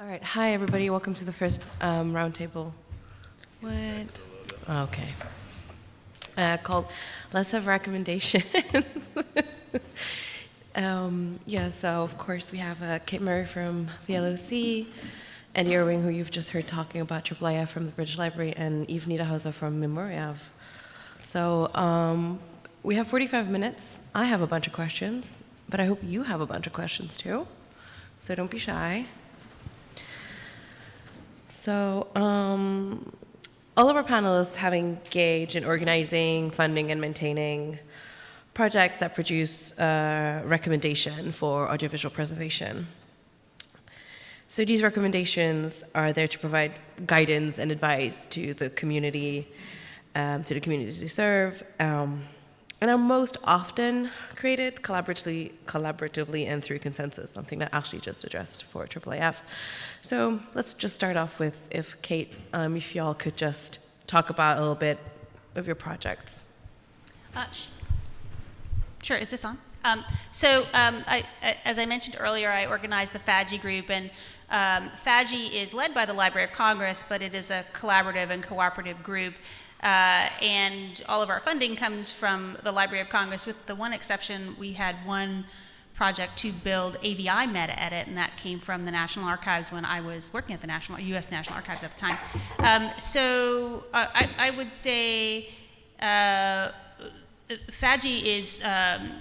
All right, hi everybody. Welcome to the first um, roundtable. What? Okay. Uh, called Let's Have Recommendations. um, yeah, so of course we have uh, Kate Murray from the LOC, Andy Irving, who you've just heard talking about IIIF from the British Library, and Eve Niederhauser from Memoriav. So um, we have 45 minutes. I have a bunch of questions, but I hope you have a bunch of questions too. So don't be shy. So, um, all of our panelists have engaged in organizing, funding, and maintaining projects that produce a recommendation for audiovisual preservation. So these recommendations are there to provide guidance and advice to the community, um, to the communities they serve, um, and are most often created collaboratively, collaboratively and through consensus, something that Ashley just addressed for IIIF. So let's just start off with if Kate, um, if y'all could just talk about a little bit of your projects. Uh, sure, is this on? Um, so um, I, as I mentioned earlier, I organized the FADGI group, and um, FADGI is led by the Library of Congress, but it is a collaborative and cooperative group uh, and all of our funding comes from the Library of Congress, with the one exception, we had one project to build AVI meta-edit, and that came from the National Archives when I was working at the National, U.S. National Archives at the time. Um, so uh, I, I, would say uh, FADGI is um,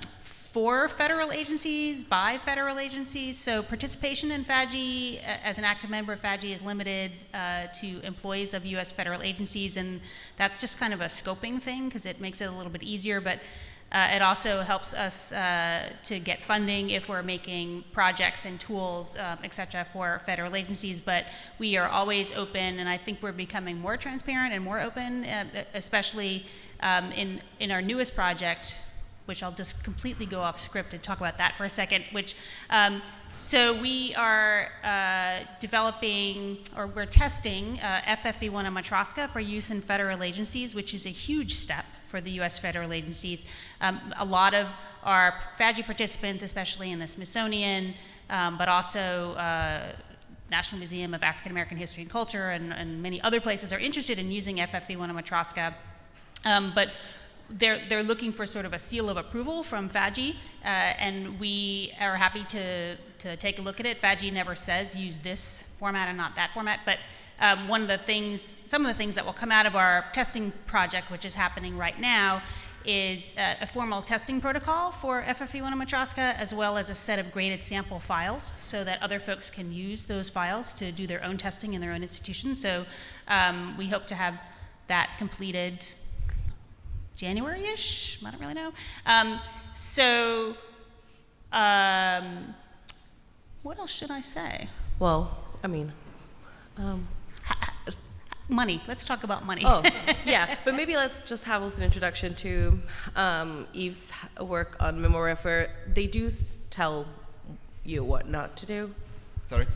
for federal agencies, by federal agencies. So participation in FADGI as an active member of FADGI is limited uh, to employees of U.S. federal agencies, and that's just kind of a scoping thing because it makes it a little bit easier. But uh, it also helps us uh, to get funding if we're making projects and tools, um, et cetera, for federal agencies. But we are always open, and I think we're becoming more transparent and more open, uh, especially um, in, in our newest project, which I'll just completely go off script and talk about that for a second, which, um, so we are uh, developing, or we're testing uh, FFV1 and Matroska for use in federal agencies, which is a huge step for the U.S. federal agencies. Um, a lot of our FADGI participants, especially in the Smithsonian, um, but also uh, National Museum of African American History and Culture and, and, many other places are interested in using FFV1 and Matroska. Um, but they're, they're looking for sort of a seal of approval from FADGI, uh, and we are happy to, to take a look at it. FADGI never says use this format and not that format, but um, one of the things, some of the things that will come out of our testing project, which is happening right now, is uh, a formal testing protocol for FFV1 and Matroska, as well as a set of graded sample files so that other folks can use those files to do their own testing in their own institutions. So um, we hope to have that completed January-ish, I don't really know. Um, so, um, what else should I say? Well, I mean, um, money. Let's talk about money. Oh, yeah. But maybe let's just have also an introduction to um, Eve's work on Memoriav, where they do tell you what not to do. Sorry?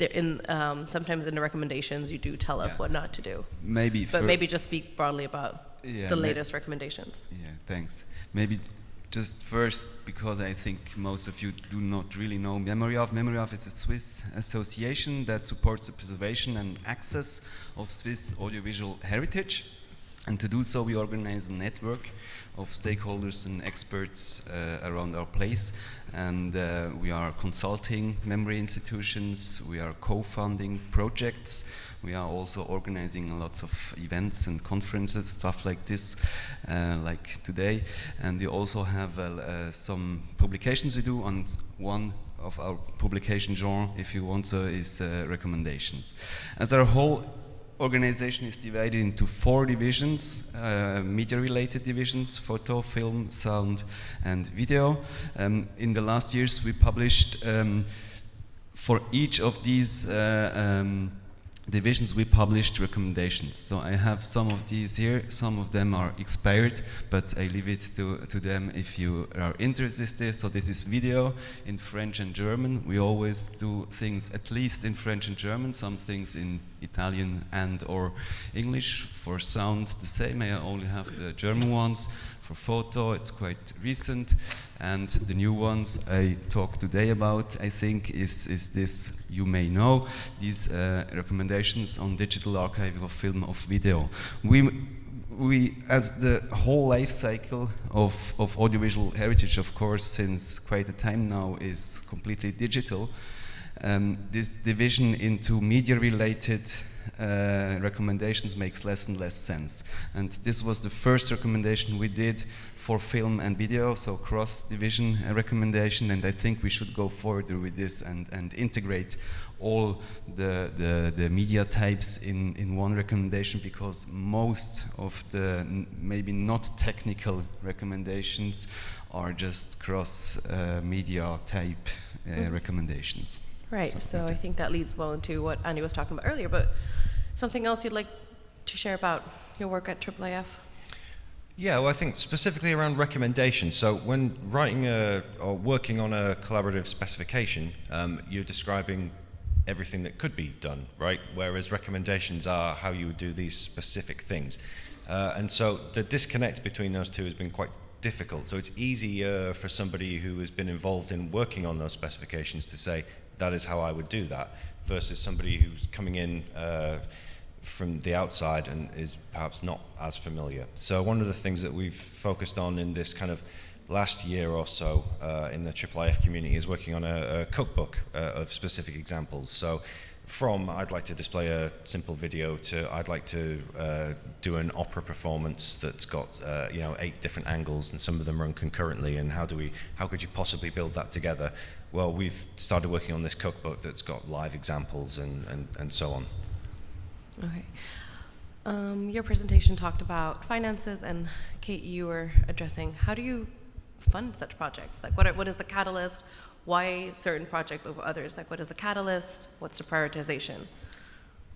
In, um, sometimes in the recommendations, you do tell us yeah. what not to do. Maybe. But maybe just speak broadly about yeah, the latest recommendations. Yeah, thanks. Maybe just first, because I think most of you do not really know Memoriav. Memory Memoriav is a Swiss association that supports the preservation and access of Swiss audiovisual heritage. And to do so, we organize a network of stakeholders and experts uh, around our place. And uh, we are consulting memory institutions, we are co-funding projects, we are also organizing lots of events and conferences, stuff like this, uh, like today. And we also have uh, uh, some publications we do on one of our publication genre, if you want so, is uh, recommendations. As our whole organization is divided into four divisions, uh, media-related divisions, photo, film, sound, and video. Um, in the last years, we published um, for each of these uh, um, divisions we published recommendations. So I have some of these here, some of them are expired, but I leave it to, to them if you are interested. So this is video in French and German. We always do things at least in French and German, some things in Italian and or English. For sound the same, I only have the German ones. For photo. It's quite recent, and the new ones I talk today about, I think, is is this you may know these uh, recommendations on digital archive of film of video. We we, as the whole life cycle of, of audiovisual heritage, of course, since quite a time now, is completely digital, um, this division into media-related uh, recommendations makes less and less sense. And this was the first recommendation we did for film and video, so cross-division uh, recommendation, and I think we should go further with this and, and integrate all the, the, the media types in, in one recommendation because most of the maybe not technical recommendations are just cross uh, media type uh, recommendations. Right. So So, I it. think that leads well into what Andy was talking about earlier. But something else you'd like to share about your work at IIIF? Yeah, well, I think specifically around recommendations. So, when writing a or working on a collaborative specification, um, you're describing everything that could be done, right? Whereas recommendations are how you would do these specific things. Uh, and so, the disconnect between those two has been quite difficult. So, it's easier for somebody who has been involved in working on those specifications to say, that is how I would do that, versus somebody who's coming in. Uh, from the outside and is perhaps not as familiar. So one of the things that we've focused on in this kind of last year or so uh, in the IIIF community is working on a, a cookbook uh, of specific examples. So from I'd like to display a simple video to I'd like to uh, do an opera performance that's got uh, you know eight different angles and some of them run concurrently and how do we how could you possibly build that together? Well, we've started working on this cookbook that's got live examples and, and, and so on. Okay. Um, your presentation talked about finances, and Kate, you were addressing how do you fund such projects? Like, what, are, what is the catalyst? Why certain projects over others? Like, what is the catalyst? What's the prioritization?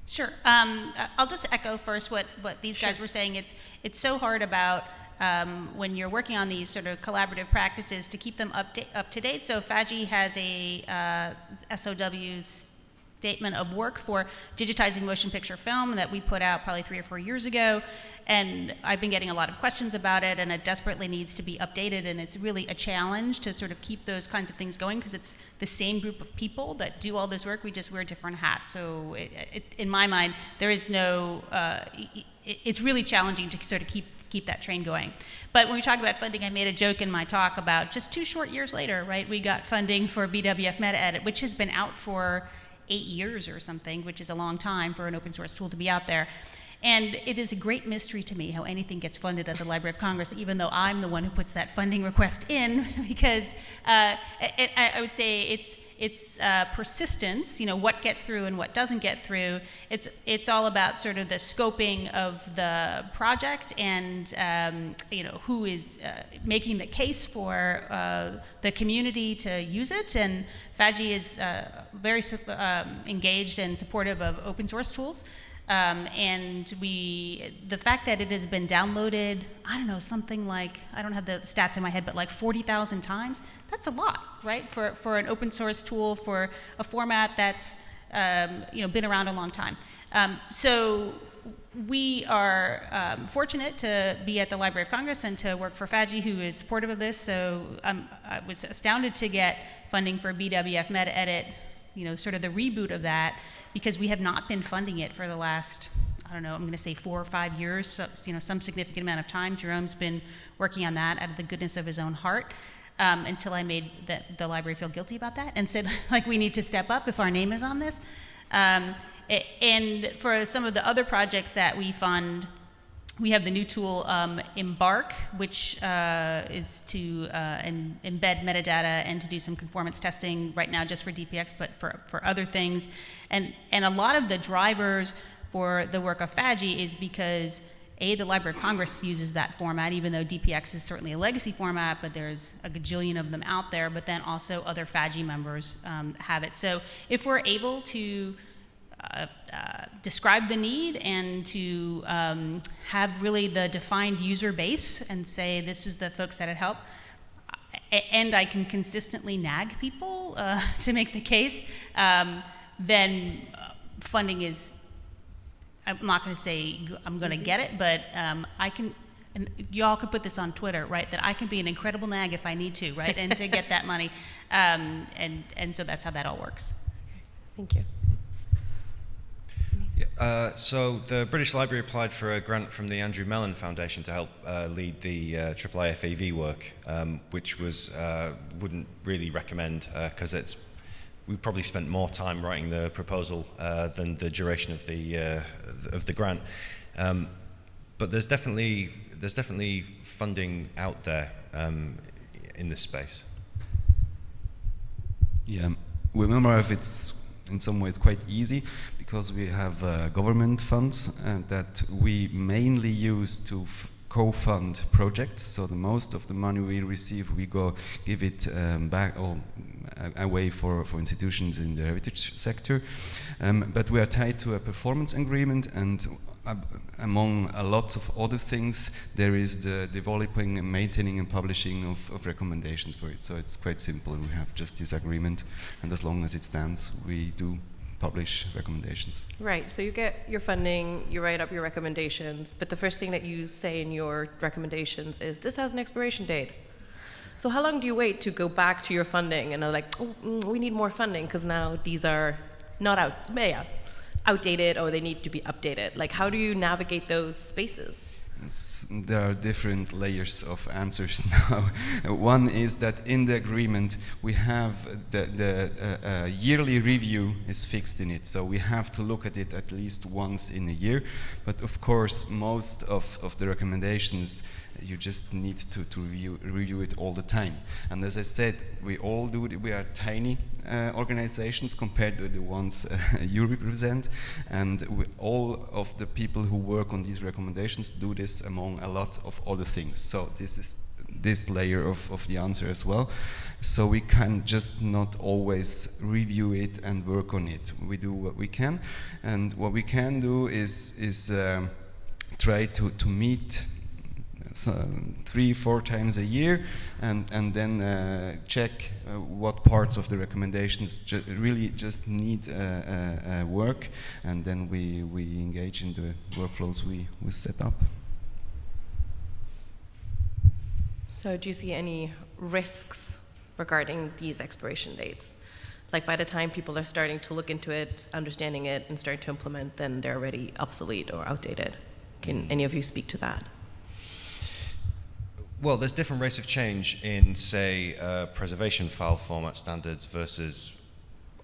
Sure. Um, I'll just echo first what, what these guys were saying. It's, it's so hard about um, when you're working on these sort of collaborative practices to keep them up, da- up to date. So FADGI has a uh, SOW's statement of work for digitizing motion picture film that we put out probably three or four years ago. And I've been getting a lot of questions about it, and it desperately needs to be updated. And it's really a challenge to sort of keep those kinds of things going because it's the same group of people that do all this work. We just wear different hats. So, it, it, in my mind, there is no. Uh, i- i- it's really challenging to sort of keep keep that train going. But when we talk about funding, I made a joke in my talk about just two short years later, right? We got funding for BWF Meta Edit, which has been out for eight years or something, which is a long time for an open source tool to be out there. And it is a great mystery to me how anything gets funded at the Library of Congress, even though I'm the one who puts that funding request in, because uh, it, I would say it's it's uh, persistence. You know what gets through and what doesn't get through. It's it's all about sort of the scoping of the project and um, you know who is uh, making the case for uh, the community to use it. And FADGI is uh, very um, engaged and supportive of open source tools. Um, and we, the fact that it has been downloaded, I don't know, something like, I don't have the stats in my head, but like 40,000 times, that's a lot, right? For, for an open source tool, for a format that's, um, you know, been around a long time. Um, so we are um, fortunate to be at the Library of Congress and to work for FADGI, who is supportive of this. So um, I was astounded to get funding for BWF Meta Edit, you know, sort of the reboot of that, because we have not been funding it for the last, I don't know, I'm going to say four or five years, so, you know, some significant amount of time. Jerome's been working on that out of the goodness of his own heart. Um, until I made the, the library feel guilty about that and said, like, we need to step up if our name is on this. Um, and for some of the other projects that we fund, we have the new tool um, embARC, which uh, is to uh, embed metadata and to do some conformance testing right now just for DPX, but for, for other things. And, and a lot of the drivers for the work of FADGI is because A, the Library of Congress uses that format, even though DPX is certainly a legacy format, but there's a gajillion of them out there, but then also other FADGI members um, have it. So if we're able to uh, uh, describe the need and to um, have really the defined user base and say this is the folks that it help. And I can consistently nag people uh, to make the case, um, then uh, funding is. I'm not going to say I'm going to get it, but um, I can. and y'all could put this on Twitter, right? That I can be an incredible nag if I need to, right? And to get that money, um, and and so that's how that all works. Okay. Thank you. Uh, so the British Library applied for a grant from the Andrew Mellon Foundation to help uh, lead the uh, AAA work, um, which was uh, wouldn't really recommend because it's we probably spent more time writing the proposal uh, than the duration of the uh, of the grant. Um, but there's definitely there's definitely funding out there um, in this space. Yeah, we remember if it's in some ways quite easy because we have uh, government funds uh, that we mainly use to co-fund projects. So the most of the money we receive, we go give it um, back or uh, away for, for institutions in the heritage sector. Um, but we are tied to a performance agreement and among a lot of other things, there is the developing and maintaining and publishing of, of recommendations for it. So it's quite simple. We have just this agreement, and as long as it stands, we do publish recommendations. Right. So you get your funding, you write up your recommendations, but the first thing that you say in your recommendations is this has an expiration date. So how long do you wait to go back to your funding and are like, oh, mm, we need more funding because now these are not out, yeah, outdated or they need to be updated? Like, how do you navigate those spaces? There are different layers of answers now. One is that in the agreement we have the, the uh, uh, yearly review is fixed in it, so we have to look at it at least once in a year. But of course, most of, of the recommendations you just need to, to review, review it all the time. And as I said, we all do. We are tiny uh, organizations compared to the ones uh, you represent, and we, all of the people who work on these recommendations do this among a lot of other things. So this is this layer of, of the answer as well. So we can just not always review it and work on it. We do what we can, and what we can do is is um, try to, to meet so three, four times a year, and and then uh, check uh, what parts of the recommendations ju really just need uh, uh, uh, work, and then we we engage in the workflows we we set up. So do you see any risks regarding these expiration dates? Like by the time people are starting to look into it, understanding it, and starting to implement, then they're already obsolete or outdated. Can any of you speak to that? Well, there's different rates of change in, say, uh, preservation file format standards versus,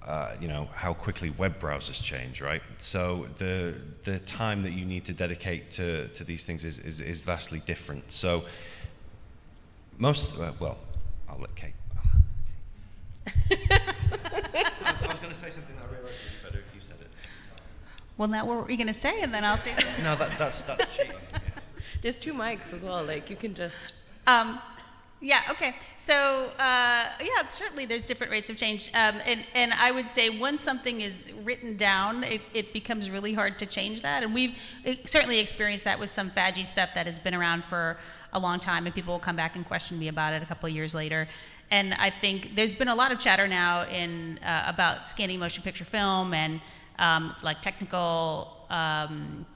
uh, you know, how quickly web browsers change, right? So the the time that you need to dedicate to, to these things is, is, is vastly different. So most, uh, well, I'll let Kate. I was, was going to say something that I realized would be better if you said it. Well, now what were you going to say? And then I'll say something. No, that, that's that's cheating. There's two mics as well. Like you can just. Um, yeah, okay. So, uh, yeah, certainly there's different rates of change. Um, and, and I would say once something is written down, it, it becomes really hard to change that. And we've certainly experienced that with some FADGI stuff that has been around for a long time, and people will come back and question me about it a couple of years later. And I think there's been a lot of chatter now in, uh, about scanning motion picture film and um, like technical. Um,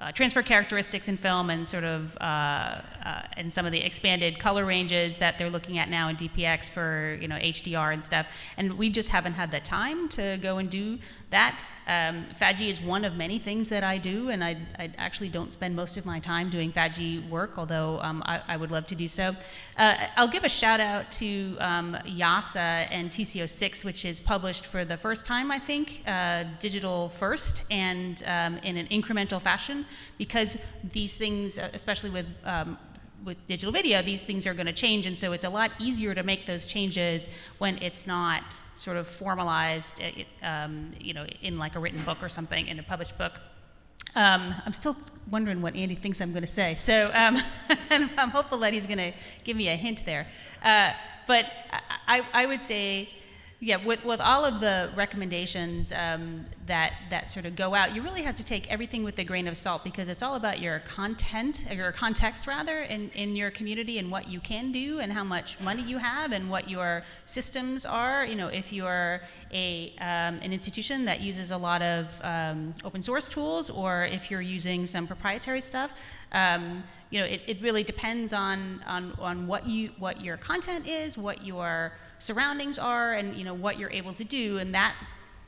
uh, transfer characteristics in film and sort of uh, uh, and some of the expanded color ranges that they're looking at now in DPX for you know HDR and stuff. And we just haven't had the time to go and do that. Um, FADGI is one of many things that I do, and I, I actually don't spend most of my time doing FADGI work, although um, I, I, would love to do so. Uh, I'll give a shout out to um, IASA and TC06, which is published for the first time, I think, uh, digital first and um, in an incremental fashion, because these things, uh, especially with um, with digital video, these things are going to change, and so it's a lot easier to make those changes when it's not sort of formalized, uh, um, you know, in like a written book or something, in a published book. Um, I'm still wondering what Andy thinks I'm going to say, so um, I'm hopeful that he's going to give me a hint there. Uh, but I, I, would say Yeah, with, with all of the recommendations um, that that sort of go out, you really have to take everything with a grain of salt because it's all about your content, your context rather, in, in your community and what you can do and how much money you have and what your systems are. You know, if you're a um, an institution that uses a lot of um, open source tools, or if you're using some proprietary stuff. Um, you know, it, it really depends on, on, on what, you, what your content is, what your surroundings are, and you know, what you're able to do, and that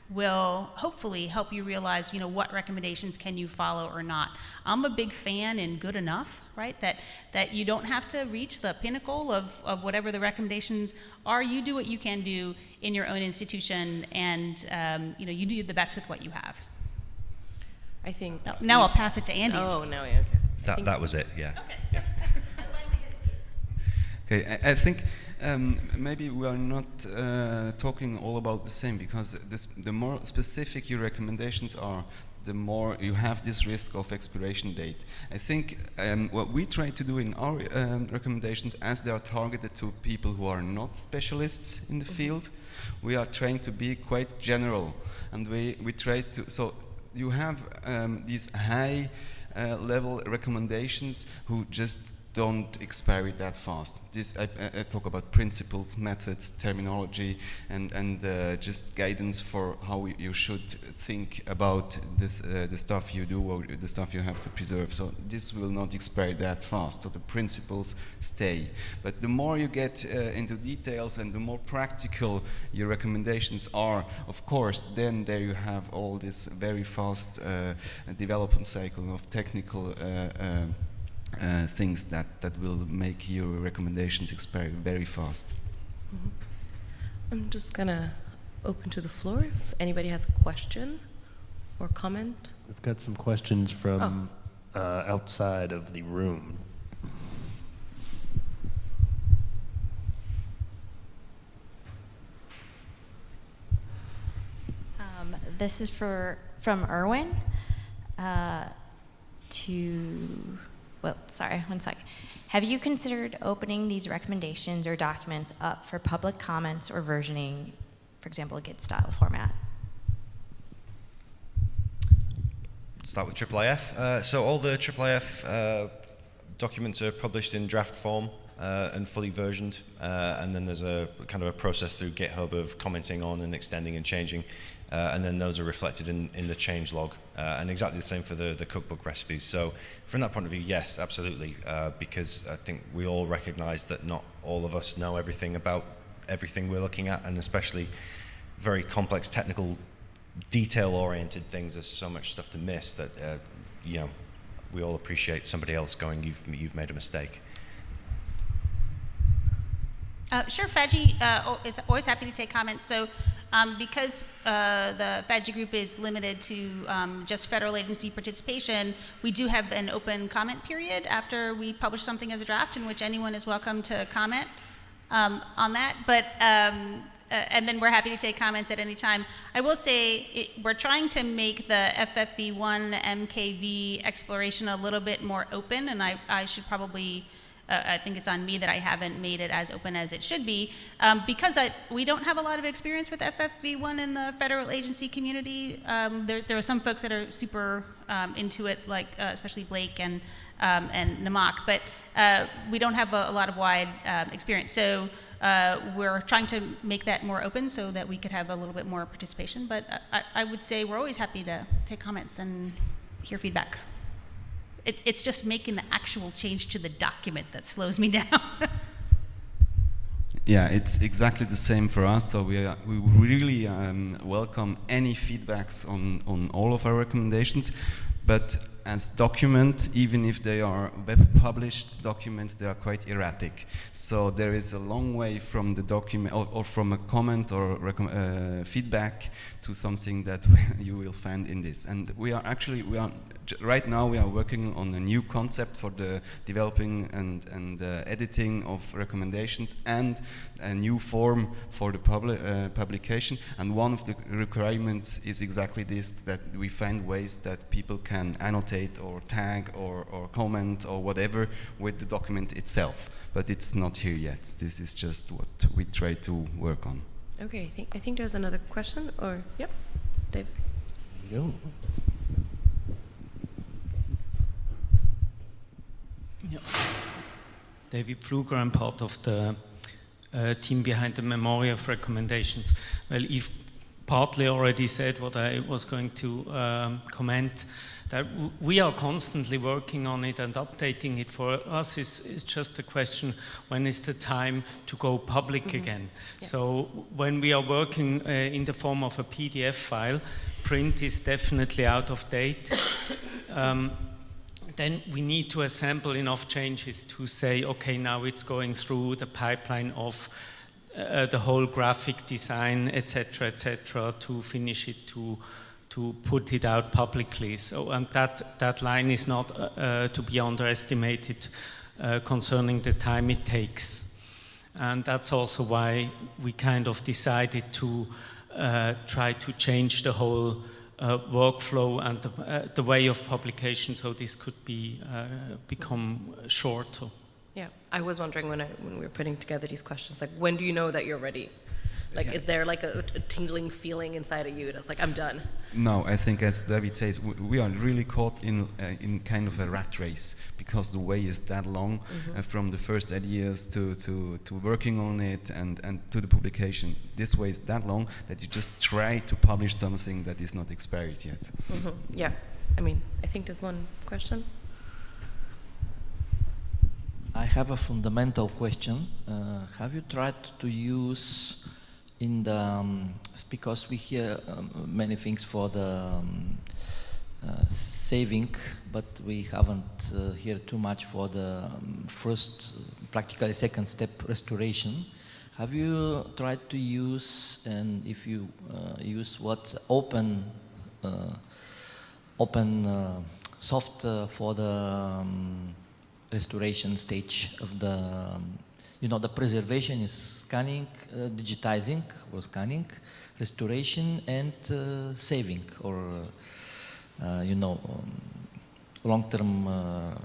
will hopefully help you realize, you know, what recommendations can you follow or not. I'm a big fan in good enough, right? That, that you don't have to reach the pinnacle of, of whatever the recommendations are. You do what you can do in your own institution, and um, you know, you do the best with what you have. I think. Now, now I'll pass it to Andy. Oh, no, yeah, okay. That, that was it, yeah. Okay, I, I think um, maybe we are not uh, talking all about the same because this, the more specific your recommendations are, the more you have this risk of expiration date. I think um, what we try to do in our um, recommendations, as they are targeted to people who are not specialists in the field, we are trying to be quite general, and we, we try to so you have um, these high uh, level recommendations who just don't expire that fast. This, I, I- talk about principles, methods, terminology, and, and uh, just guidance for how you should think about this, uh, the stuff you do or the stuff you have to preserve. So this will not expire that fast. So the principles stay. But the more you get uh, into details and the more practical your recommendations are, of course, then there you have all this very fast uh, development cycle of technical uh, things that, that will make your recommendations expire very fast. I'm just gonna open to the floor if anybody has a question or comment. We've got some questions from uh, outside of the room. Um, this is for from Erwin. Uh, to well, sorry, one second. Have you considered opening these recommendations or documents up for public comments or versioning, for example, a Git style format? Start with IIIF. Uh, so all the IIIF uh, documents are published in draft form uh, and fully versioned, uh, and then there's a kind of a process through GitHub of commenting on and extending and changing, uh, and then those are reflected in, in the change log, uh, and exactly the same for the, the cookbook recipes. So from that point of view, yes, absolutely, uh, because I think we all recognize that not all of us know everything about everything we're looking at, and especially very complex technical detail-oriented things. There's so much stuff to miss that uh, you know we all appreciate somebody else going, "You've you've made a mistake." Uh, sure, FADGI uh, is always happy to take comments. So, um, because uh, the FADGI group is limited to um, just federal agency participation, we do have an open comment period after we publish something as a draft, in which anyone is welcome to comment um, on that. But um, uh, and then we're happy to take comments at any time. I will say it, we're trying to make the FFV1 MKV exploration a little bit more open, and I, I should probably uh, I think it's on me that I haven't made it as open as it should be um, because I, we don't have a lot of experience with FFV1 in the federal agency community. Um, there, there are some folks that are super um, into it, like uh, especially Blake and um, and Namak, but uh, we don't have a, a lot of wide um, experience. So uh, we're trying to make that more open so that we could have a little bit more participation. But I, I would say we're always happy to take comments and hear feedback. It, it's just making the actual change to the document that slows me down. Yeah, it's exactly the same for us. So we, are, we really um, welcome any feedbacks on, on all of our recommendations. But as document, even if they are web published documents, they are quite erratic. So there is a long way from the document or, or from a comment or uh, feedback to something that you will find in this. And we are actually we are right now we are working on a new concept for the developing and and uh, editing of recommendations and a new form for the publi- uh, publication. And one of the requirements is exactly this: that we find ways that people can annotate or tag or, or comment or whatever with the document itself. But it's not here yet. This is just what we try to work on. Okay, I think, I think there's another question, or, yep, Dave. Go. David Pfluger, I'm part of the uh, team behind the Memoriav Recommendations. Well, Eve partly already said what I was going to um, comment, that w- we are constantly working on it and updating it. For us, is is just a question, when is the time to go public again? So when we are working uh, in the form of a PDF file, print is definitely out of date. Um, then we need to assemble enough changes to say, okay, now it's going through the pipeline of uh, the whole graphic design, etc., etc., to finish it to to put it out publicly. So, and that that line is not uh, uh, to be underestimated uh, concerning the time it takes, and that's also why we kind of decided to uh, try to change the whole uh, workflow and the, uh, the way of publication so this could be uh, become shorter. Yeah, I was wondering when I, when we were putting together these questions, like, when do you know that you're ready? Like, is there like a, a tingling feeling inside of you that's like, I'm done? No, I think as David says, w- we are really caught in uh, in kind of a rat race because the way is that long uh, from the first ideas to, to, to working on it and, and to the publication. This way is that long that you just try to publish something that is not expired yet. hmm Yeah, I mean, I think there's one question. I have a fundamental question. Uh, have you tried to use in the um, because we hear um, many things for the um, uh, saving, but we haven't uh, heard too much for the um, first, practically second step restoration. Have you tried to use, and if you uh, use what open uh, open uh, soft uh, for the um, restoration stage of the, um, you know, the preservation is scanning, uh, digitizing or scanning, restoration and uh, saving or, uh, you know, um, long-term uh,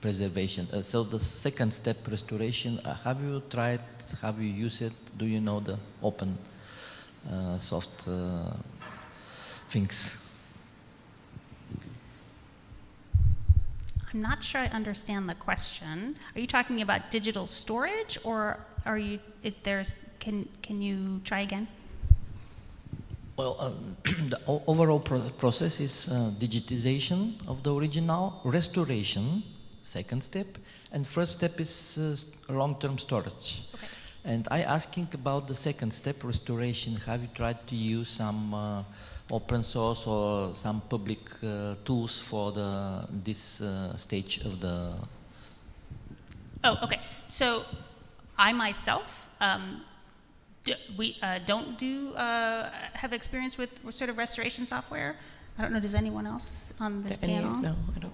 preservation. Uh, so the second step, restoration, uh, have you tried, have you used it? Do you know the open uh, soft uh, things? I'm not sure I understand the question. Are you talking about digital storage, or are you? Is there? Can Can you try again? Well, um, the overall pro- process is uh, digitization of the original, restoration, second step, and first step is uh, long-term storage. Okay. And I asking about the second step, restoration. Have you tried to use some uh, open source or some public uh, tools for the this uh, stage of the? Oh, okay. So, I myself, um, d- we uh, don't do uh, have experience with sort of restoration software. I don't know. Does anyone else on this Any- panel? No, I don't.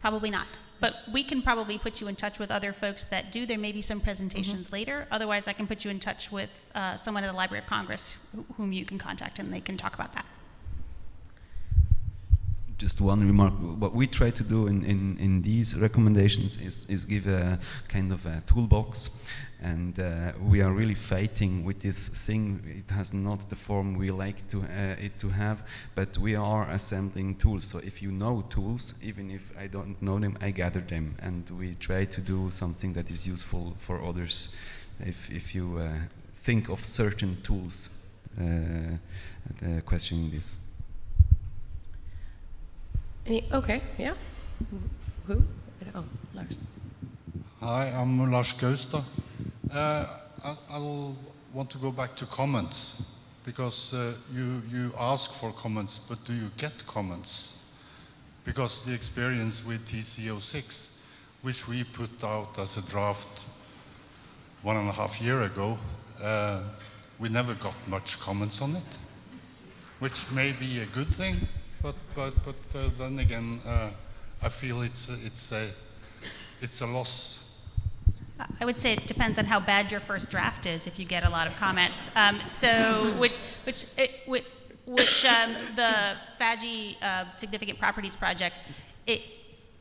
Probably not. But we can probably put you in touch with other folks that do. There may be some presentations Mm-hmm. later. Otherwise, I can put you in touch with uh, someone at the Library of Congress wh- whom you can contact and they can talk about that. Just one remark. What we try to do in, in, in these recommendations is, is give a kind of a toolbox. And uh, we are really fighting with this thing. It has not the form we like to, uh, it to have, but we are assembling tools. So if you know tools, even if I don't know them, I gather them. And we try to do something that is useful for others. If, if you uh, think of certain tools, uh, uh, questioning this. Any, okay, yeah. Who? Oh, Lars. Hi, I'm Lars Gaustad. Uh, I, I'll want to go back to comments because uh, you, you ask for comments, but do you get comments? Because the experience with TC06, which we put out as a draft one and a half year ago, uh, we never got much comments on it, which may be a good thing, but, but, but uh, then again, uh, I feel it's, it's, a, it's a loss I would say it depends on how bad your first draft is if you get a lot of comments. Um, so, which, which, it, which, which um, the FADGI uh, Significant Properties Project, it,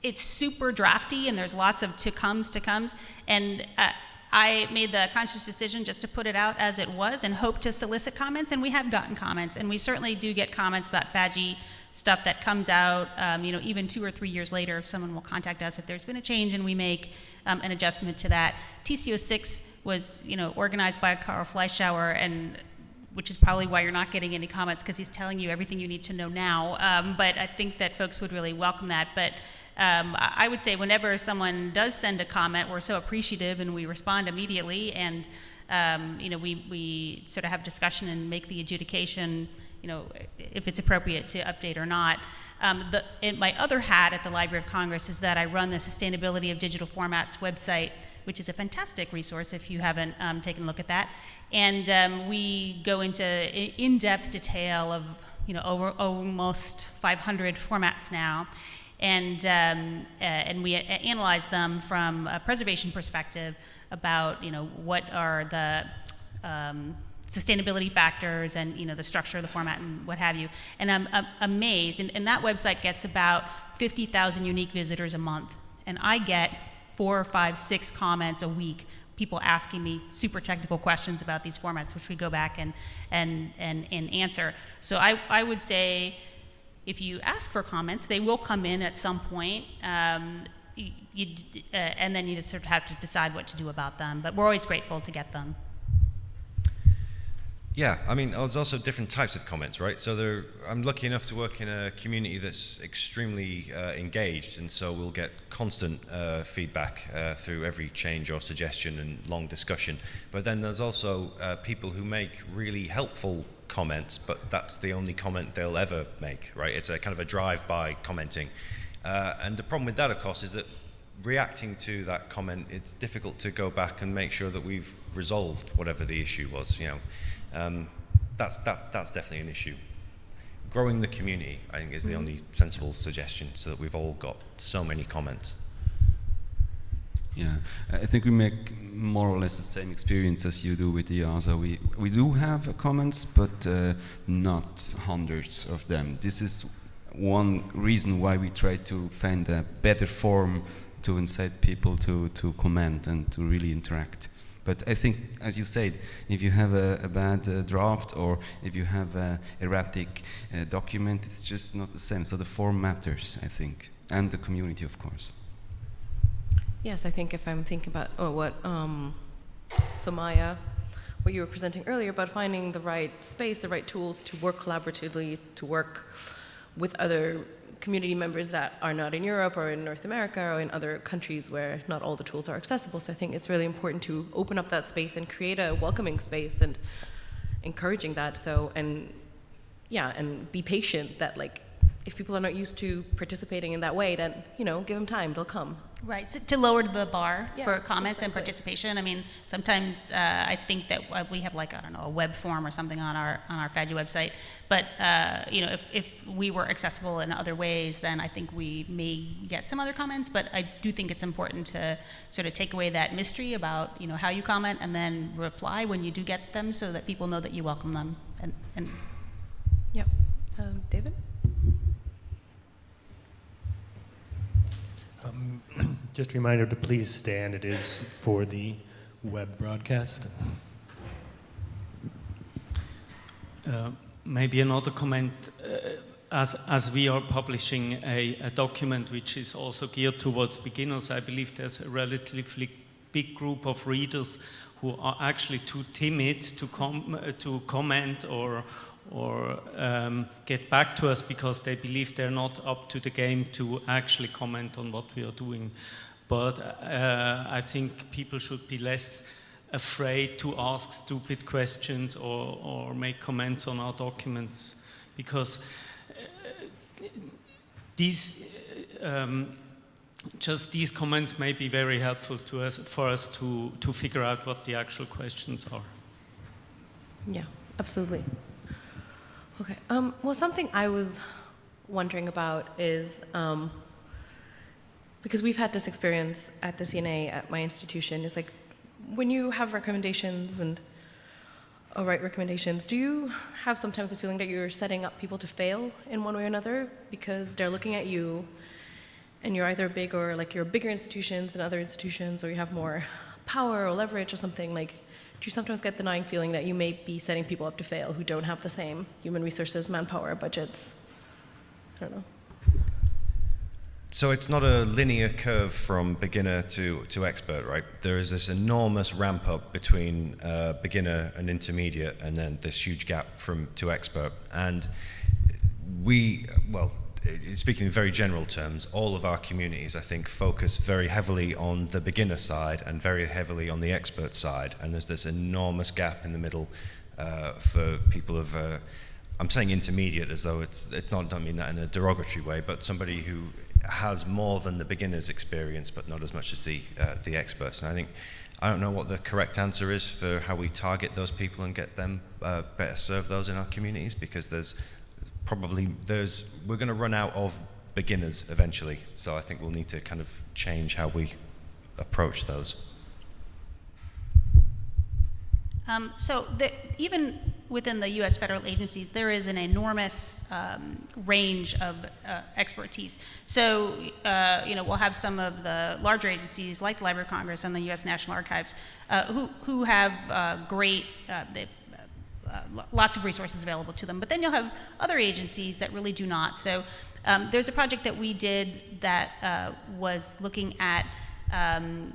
it's super drafty and there's lots of to comes to comes. And uh, I made the conscious decision just to put it out as it was and hope to solicit comments, and we have gotten comments, and we certainly do get comments about FADGI stuff that comes out, um, you know, even two or three years later, someone will contact us if there's been a change and we make um, an adjustment to that. TC 06 was, you know, organized by Carl Fleischauer and which is probably why you're not getting any comments because he's telling you everything you need to know now. Um, but I think that folks would really welcome that. But um, I I would say whenever someone does send a comment, we're so appreciative and we respond immediately. And um, you know, we, we sort of have discussion and make the adjudication, you know, if it's appropriate to update or not. Um, the, my other hat at the Library of Congress is that I run the Sustainability of Digital Formats website, which is a fantastic resource if you haven't um, taken a look at that. And um, we go into in-depth detail of, you know, over almost 500 formats now and um, uh, and we analyze them from a preservation perspective about you know what are the um, sustainability factors and you know the structure of the format and what have you. And I'm, I'm amazed, and, and that website gets about 50,000 unique visitors a month, and I get four or five, six comments a week. People asking me super technical questions about these formats, which we go back and and and, and answer. So I, I would say if you ask for comments, they will come in at some point. Um, you, uh, and then you just sort of have to decide what to do about them. But we're always grateful to get them. Yeah, I mean, there's also different types of comments, right? So there, I'm lucky enough to work in a community that's extremely uh, engaged, and so we'll get constant uh, feedback uh, through every change or suggestion and long discussion. But then there's also uh, people who make really helpful comments, but that's the only comment they'll ever make, right? It's a kind of a drive-by commenting. Uh, and the problem with that, of course, is that reacting to that comment, it's difficult to go back and make sure that we've resolved whatever the issue was. You know, um, that's that that's definitely an issue. Growing the community, I think, is the only sensible suggestion, so that we've all got so many comments. Yeah, I think we make more or less the same experience as you do with the IASA. We, we do have uh, comments, but uh, not hundreds of them. This is one reason why we try to find a better form to incite people to, to comment and to really interact. But I think, as you said, if you have a, a bad uh, draft or if you have a erratic uh, document, it's just not the same. So the form matters, I think, and the community, of course. Yes, I think if I'm thinking about oh, what um, Samaya, what you were presenting earlier about finding the right space, the right tools to work collaboratively, to work with other community members that are not in Europe or in North America or in other countries where not all the tools are accessible. So I think it's really important to open up that space and create a welcoming space and encouraging that. So and yeah, and be patient that like if people are not used to participating in that way, then you know give them time, they'll come. Right, so to lower the bar Yeah, for comments and participation. I mean, sometimes uh, I think that uh, we have like I don't know a web form or something on our on our FADGI website. But uh, you know, if if we were accessible in other ways, then I think we may get some other comments. But I do think it's important to sort of take away that mystery about you know how you comment and then reply when you do get them, so that people know that you welcome them. And and Yep. Um, David? Um, just a reminder to please stand. It is for the web broadcast. Uh, maybe another comment. Uh, as, as we are publishing a, a document which is also geared towards beginners, I believe there's a relatively big group of readers who are actually too timid to, com- uh, to comment or, or um, get back to us because they believe they're not up to the game to actually comment on what we are doing. But uh, I think people should be less afraid to ask stupid questions or, or make comments on our documents because uh, these um, just these comments may be very helpful to us for us to, to figure out what the actual questions are. Yeah, absolutely. Okay. Um, well, something I was wondering about is um, because we've had this experience at the CNA at my institution. Is like when you have recommendations and or write recommendations, do you have sometimes a feeling that you're setting up people to fail in one way or another because they're looking at you and you're either big or like you're bigger institutions than other institutions or you have more power or leverage or something, like, do you sometimes get the gnawing feeling that you may be setting people up to fail who don't have the same human resources, manpower, budgets? I don't know. So it's not a linear curve from beginner to, to expert, right? There is this enormous ramp up between uh, beginner and intermediate, and then this huge gap from to expert. And we, well, speaking in very general terms, all of our communities, I think, focus very heavily on the beginner side and very heavily on the expert side. And there's this enormous gap in the middle uh, for people of. Uh, I'm saying intermediate as though it's it's not. I don't mean that in a derogatory way, but somebody who has more than the beginner's experience, but not as much as the uh, the experts. And I think I don't know what the correct answer is for how we target those people and get them uh, better serve those in our communities because there's probably there's we're going to run out of beginners eventually. So I think we'll need to kind of change how we approach those. Um, so the, even within the U.S. federal agencies, there is an enormous um, range of uh, expertise. So, uh, you know, we'll have some of the larger agencies like the Library of Congress and the U.S. National Archives uh, who, who have uh, great, uh, lots of resources available to them. But then you'll have other agencies that really do not. So um, there's a project that we did that uh, was looking at um,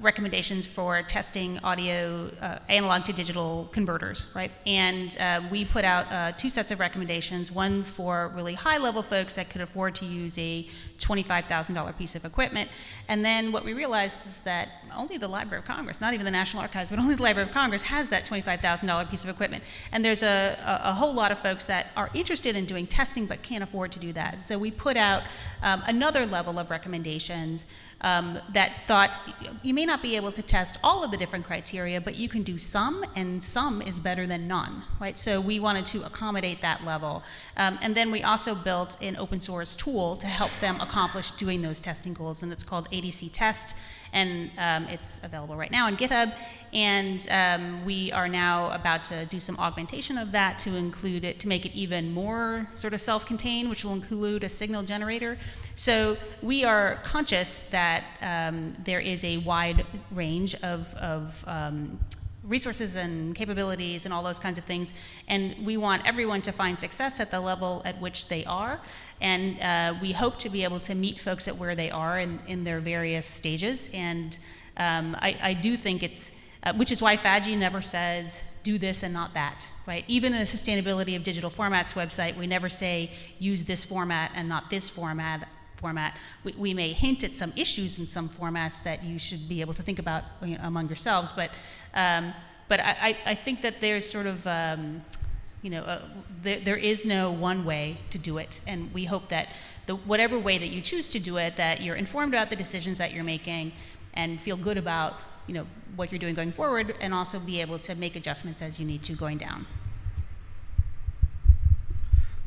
recommendations for testing audio uh, analog to digital converters, right? And uh, we put out uh, two sets of recommendations, one for really high level folks that could afford to use a $25,000 piece of equipment. And then what we realized is that only the Library of Congress, not even the National Archives, but only the Library of Congress has that $25,000 piece of equipment. And there's a, a, a whole lot of folks that are interested in doing testing but can't afford to do that. So we put out um, another level of recommendations um, that thought you may not be able to test all of the different criteria, but you can do some, and some is better than none, right? So we wanted to accommodate that level. Um, and then we also built an open source tool to help them accomplish doing those testing goals, and it's called ADC Test, and um, it's available right now on GitHub. And um, we are now about to do some augmentation of that to include it, to make it even more sort of self-contained, which will include a signal generator. So we are conscious that um, there is a wide range of, of um, resources and capabilities and all those kinds of things. And we want everyone to find success at the level at which they are. And uh, we hope to be able to meet folks at where they are in, in their various stages. And um, I, I do think it's, uh, which is why FADGI never says, do this and not that, right? Even in the sustainability of digital formats website, we never say, use this format and not this format format. We, we, may hint at some issues in some formats that you should be able to think about you know, among yourselves, but, um, but I, I, think that there's sort of, um, you know, uh, there, there is no one way to do it, and we hope that the, whatever way that you choose to do it, that you're informed about the decisions that you're making and feel good about, you know, what you're doing going forward, and also be able to make adjustments as you need to going down.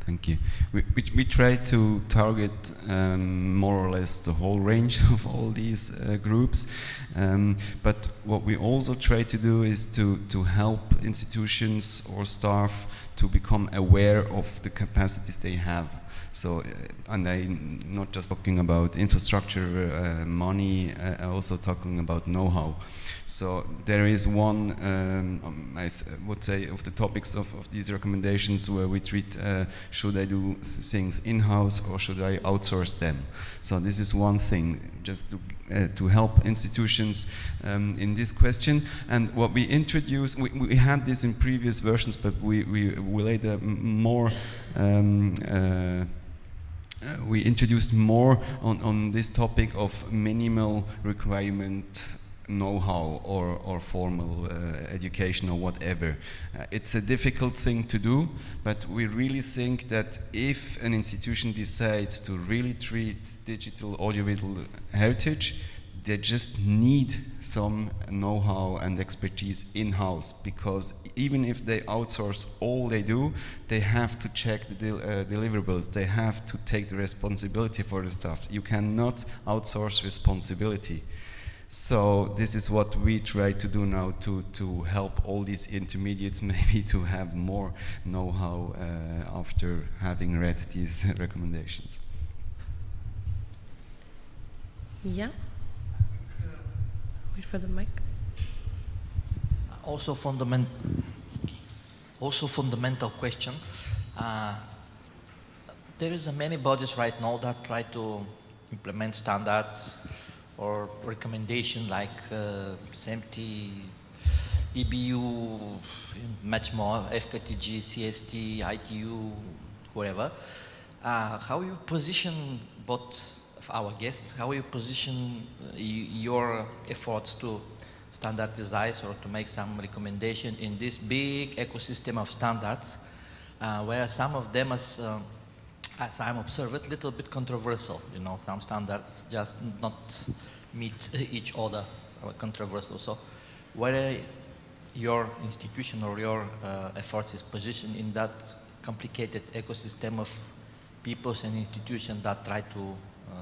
Thank you. We, we, we try to target um, more or less the whole range of all these uh, groups, um, but what we also try to do is to, to help institutions or staff to become aware of the capacities they have. So, uh, and I'm not just talking about infrastructure, uh, money, uh, also talking about know-how. So there is one, um, I would say, of the topics of, of these recommendations where we treat, uh, should I do things in-house or should I outsource them? So this is one thing, just to, uh, to help institutions um, in this question. And what we introduced, we, we had this in previous versions, but we, we, we a more um, uh, uh, we introduced more on, on this topic of minimal requirement know-how or, or formal uh, education or whatever. Uh, it's a difficult thing to do, but we really think that if an institution decides to really treat digital audiovisual heritage, they just need some know-how and expertise in-house because even if they outsource all they do, they have to check the del uh, deliverables. They have to take the responsibility for the stuff. You cannot outsource responsibility. So this is what we try to do now to, to help all these intermediates maybe to have more know-how uh, after having read these recommendations. Yeah. Wait for the mic. also fundamental. Also fundamental question. Uh, there is a many bodies right now that try to implement standards or recommendation like uh, SMPTE, EBU, much more, FKTG, CST, ITU, whatever. Uh, how you position both of our guests, how you position uh, your efforts to standardize or to make some recommendation in this big ecosystem of standards, uh, where some of them, as, um, as I'm observed, a little bit controversial. You know, some standards just not meet each other, so controversial. So, whether your institution or your uh, efforts is positioned in that complicated ecosystem of peoples and institutions that try to uh,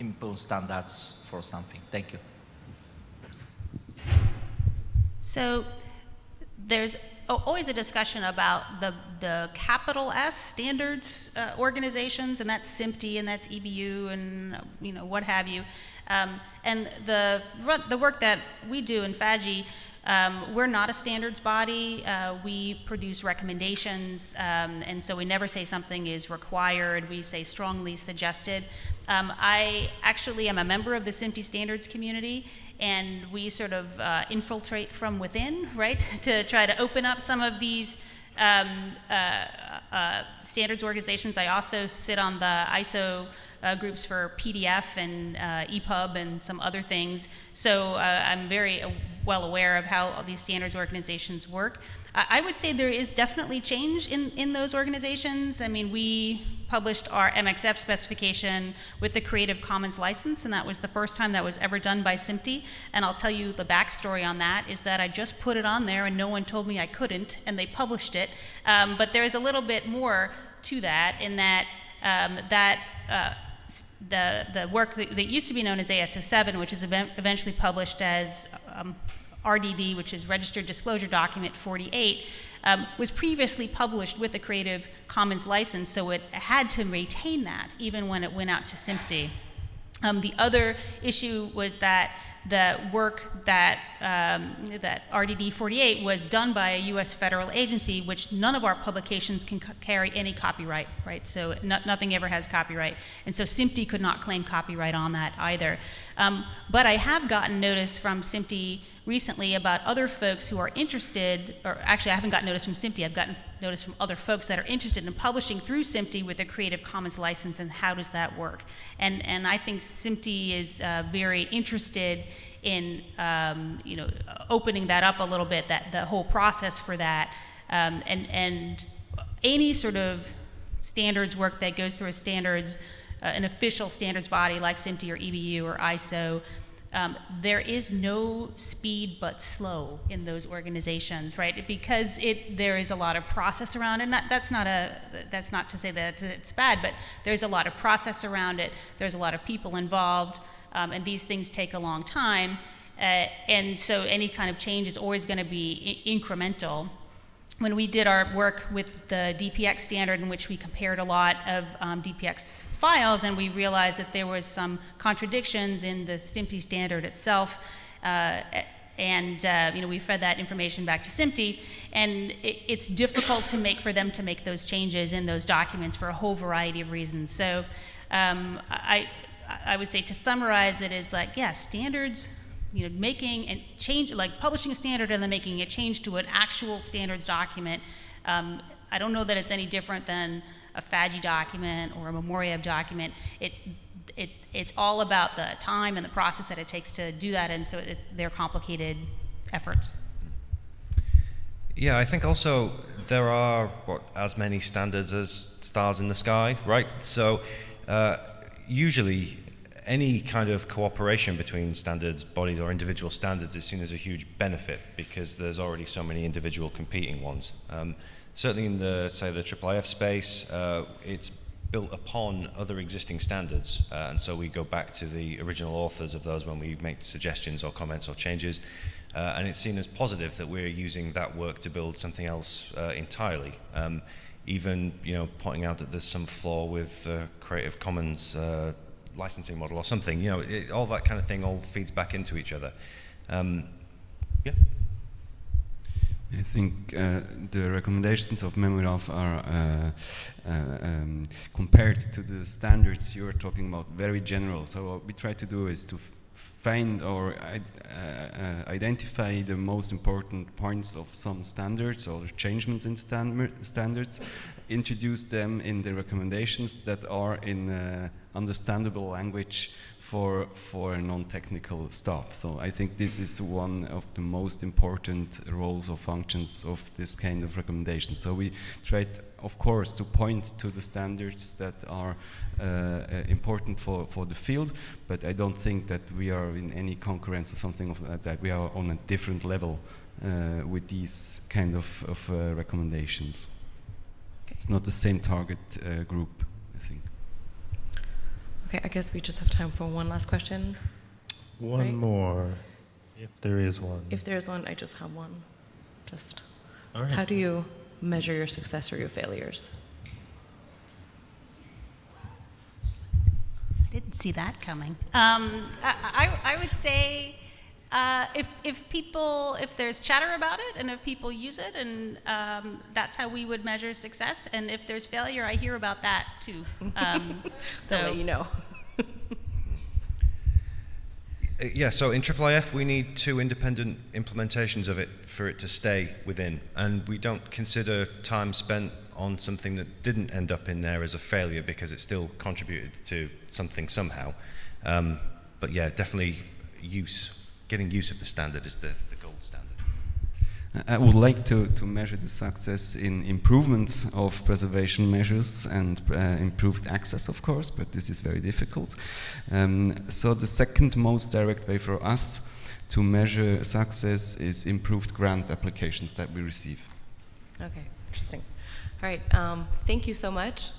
impose standards for something. Thank you. So there's always a discussion about the, the capital S standards uh, organizations, and that's SMPTE and that's EBU and uh, you know what have you. Um, and the the work that we do in FADGI, um, we're not a standards body. Uh, we produce recommendations, um, and so we never say something is required. We say strongly suggested. Um, I actually am a member of the SMPTE standards community, and we sort of uh, infiltrate from within, right, to try to open up some of these um, uh, uh, standards organizations. I also sit on the ISO uh, groups for PDF and uh, EPUB and some other things. So uh, I'm very uh, well aware of how these standards organizations work. I, I would say there is definitely change in, in those organizations. I mean, we published our MXF specification with the Creative Commons license, and that was the first time that was ever done by SMPTE. And I'll tell you the backstory on that is that I just put it on there and no one told me I couldn't, and they published it. Um, but there is a little bit more to that in that um, that uh, the, the work that, that used to be known as AS-07, which was eventually published as um, RDD, which is Registered Disclosure Document 48, um, was previously published with the Creative Commons license, so it had to retain that even when it went out to SMPTE. Um, the other issue was that the work that, um, that RDD 48 was done by a U.S. federal agency, which none of our publications can carry any copyright, right? So no- nothing ever has copyright. And so SMPTE could not claim copyright on that either. Um, but I have gotten notice from SMPTE recently about other folks who are interested, or actually I haven't gotten notice from SMPTE, I've gotten notice from other folks that are interested in publishing through SMPTE with a Creative Commons license and how does that work. And, and I think SMPTE is uh, very interested in um, you know, opening that up a little bit, that the whole process for that. Um, and, and any sort of standards work that goes through a standards, uh, an official standards body like SMPTE or EBU or ISO, um, there is no speed but slow in those organizations, right? Because it there is a lot of process around it. Not, that's not a that's not to say that it's bad, but there's a lot of process around it. There's a lot of people involved, um, and these things take a long time. Uh, and so any kind of change is always going to be incremental when we did our work with the DPX standard, in which we compared a lot of um, DPX files, and we realized that there was some contradictions in the SMPTE standard itself. Uh, and uh, you know we fed that information back to SMPTE, and it, it's difficult to make for them to make those changes in those documents for a whole variety of reasons. So um, I, I would say to summarize it is like, yeah, standards you know, making and change, like publishing a standard and then making a change to an actual standards document. Um, I don't know that it's any different than a FADGI document or a Memoriav document. It, it, it's all about the time and the process that it takes to do that, and so it's, they're complicated efforts. Yeah, I think also there are what as many standards as stars in the sky, right? So uh, usually any kind of cooperation between standards bodies or individual standards is seen as a huge benefit because there's already so many individual competing ones. Um, certainly in the say the IIIF space, uh, it's built upon other existing standards, uh, and so we go back to the original authors of those when we make suggestions or comments or changes. Uh, and it's seen as positive that we're using that work to build something else uh, entirely. Um, even you know pointing out that there's some flaw with uh, Creative Commons uh, licensing model or something. You know, it, all that kind of thing all feeds back into each other. Um, yeah. I think uh, the recommendations of Memoriav are uh, uh, um, compared to the standards you're talking about very general. So what we try to do is to find or uh, identify the most important points of some standards or changements in standard standards, introduce them in the recommendations that are in uh, understandable language for for non-technical staff. So I think this is one of the most important roles or functions of this kind of recommendation. So we tried, of course, to point to the standards that are uh, uh, important for, for the field, but I don't think that we are in any concurrence or something of that, that we are on a different level uh, with these kind of, of uh, recommendations. It's not the same target uh, group. Okay, I guess we just have time for one last question. One Right. more, if there is one. If there's one, I just have one. Just All right. how do you measure your success or your failures? I didn't see that coming. Um, I, I, I would say uh, if, if people, if there's chatter about it and if people use it, and um, that's how we would measure success. And if there's failure, I hear about that too. Um, So so let you know. Uh, Yeah, so in IIIF we need two independent implementations of it for it to stay within, and we don't consider time spent on something that didn't end up in there as a failure because it still contributed to something somehow. Um, but yeah, definitely use, getting use of the standard is the, the gold standard. I would like to, to measure the success in improvements of preservation measures and uh, improved access, of course, but this is very difficult. Um, so, the second most direct way for us to measure success is improved grant applications that we receive. Okay, interesting. All right, um, thank you so much.